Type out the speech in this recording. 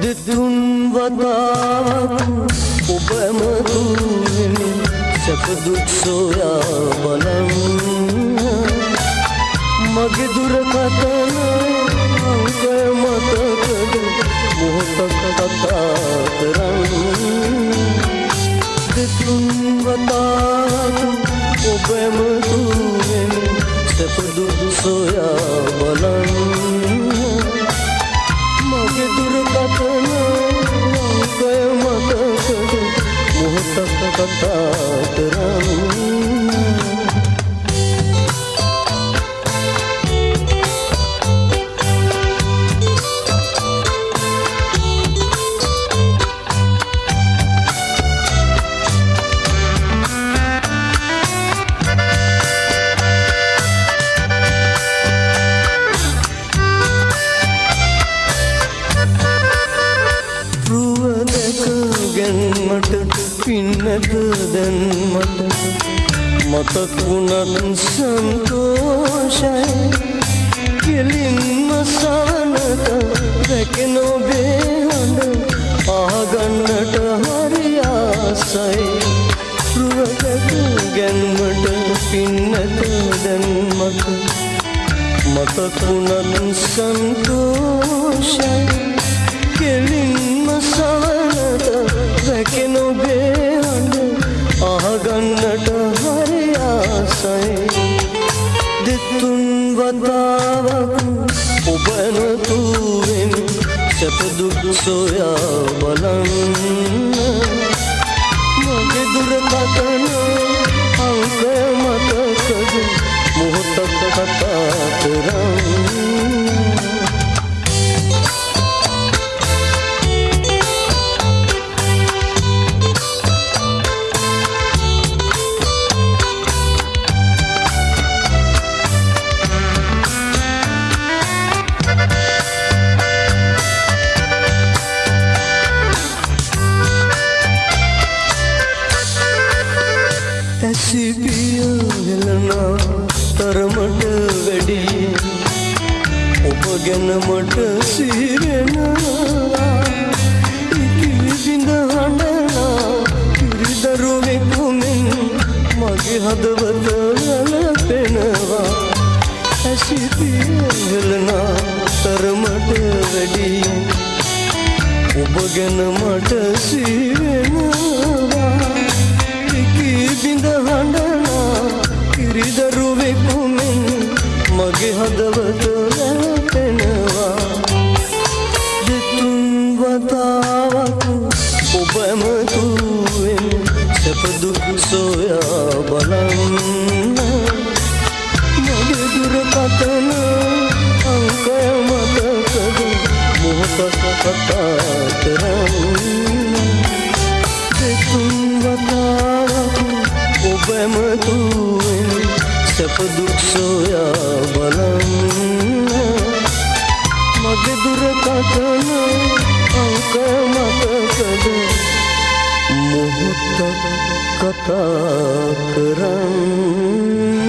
දෙතුන් වතාවක් ඔබම තුන්වෙනි සැප දුක් සොයා බලන්න මගේ දුරකථන අංකය මතකද මොහොතක් කතා කරන්න? දෙතුන් වතාවක් ඔබම තුන්වෙනි සැප දුක් සොයා ගැන්මට පින්නද දැන් මට මතක් වුණත් සන්තෝෂයි. කෙලින්ම සවනට රැකෙන ඔබේ හඬ ආගන්නට හරි ආසයි. රුව දැක ගැන්මට පින්නද දැන් මට මතක් වුණත් සන්තෝෂයි. කෙලින්ම සවනට රැකෙන ඔබේ හඬ අහගන්නට හරි ආසයි දෙතුන් වතාවක් ඔබ නැතුවෙන් සැප දුක් සොයා බලන්න. හෙලනා තරමට වැඩිය ඔබ ගැනමට සිරෙනවා ඉකිවිඳ හඬනා පිරිදරුවෙකුමෙන් මගේ හදවත වැළපෙනවා ඇසිපිය හෙලනා තරමට වැඩිය ඔබ ගැන මට සිරෙනවා. එකී බිඳ හඬනා කිරිදරුවෙකුමෙන් මගේ හදවත වැළපෙනවා දෙතුන් වතාවක් ඔබ ඇමතුවෙන් සැප දුක් සොයා බලන්න. මගේ දුරකථන අංකය මතකද මොහොතක් කතා කරන්න. දෙතුන් වතාවක් ඔබ ඇමතුවෙන් සැප දුක් සොයා බලන්න මගේ දුරකථන අංකය මතකද මොහොතක් කතා කරන්න